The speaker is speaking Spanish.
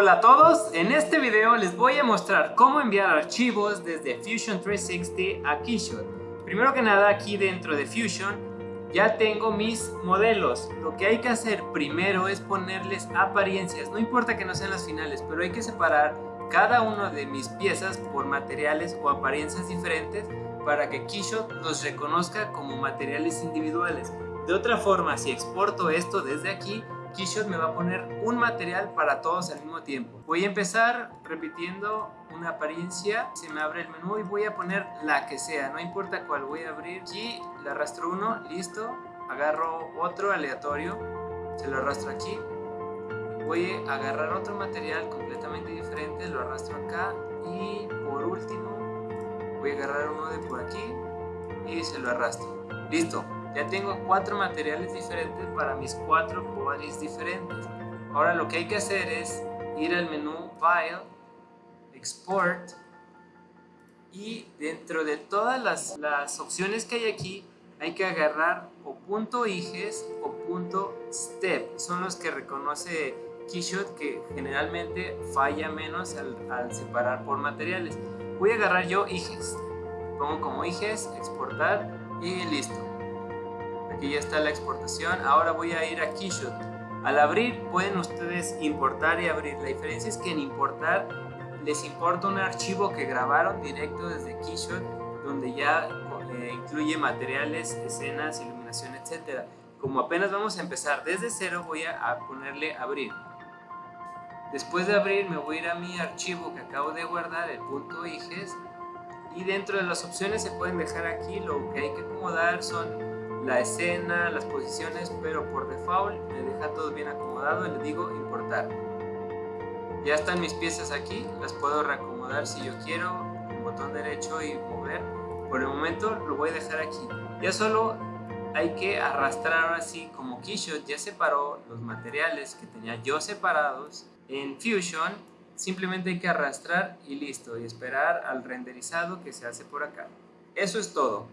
Hola a todos, en este video les voy a mostrar cómo enviar archivos desde Fusion 360 a Keyshot. Primero que nada aquí dentro de Fusion ya tengo mis modelos. Lo que hay que hacer primero es ponerles apariencias, no importa que no sean las finales, pero hay que separar cada una de mis piezas por materiales o apariencias diferentes para que Keyshot los reconozca como materiales individuales. De otra forma, si exporto esto desde aquí, Keyshot me va a poner un material para todos al mismo tiempo. Voy a empezar repitiendo una apariencia, se me abre el menú y voy a poner la que sea, no importa cuál, voy a abrir aquí, le arrastro uno, listo, agarro otro aleatorio, se lo arrastro aquí, voy a agarrar otro material completamente diferente, lo arrastro acá y por último voy a agarrar uno de por aquí y se lo arrastro, listo, ya tengo cuatro materiales diferentes para mis cuatro bodies diferentes. Ahora lo que hay que hacer es ir al menú File, Export y dentro de todas las, las opciones que hay aquí hay que agarrar o punto .iges o punto .step. Son los que reconoce Keyshot que generalmente falla menos al, al separar por materiales. Voy a agarrar yo iges. Pongo como iges, exportar y listo aquí ya está la exportación. Ahora voy a ir a Keyshot. Al abrir pueden ustedes importar y abrir. La diferencia es que en importar les importa un archivo que grabaron directo desde Keyshot donde ya eh, incluye materiales, escenas, iluminación, etc. Como apenas vamos a empezar desde cero voy a, ponerle abrir. Después de abrir me voy a ir a mi archivo que acabo de guardar, el .iges y dentro de las opciones se pueden dejar aquí, lo que hay que acomodar son la escena, las posiciones, pero por default me deja todo bien acomodado y le digo importar. Ya están mis piezas aquí, las puedo reacomodar si yo quiero, con botón derecho y mover. Por el momento lo voy a dejar aquí. Ya solo hay que arrastrar ahora sí, como Keyshot ya separó los materiales que tenía yo separados en Fusion, simplemente hay que arrastrar y listo, y esperar al renderizado que se hace por acá. Eso es todo.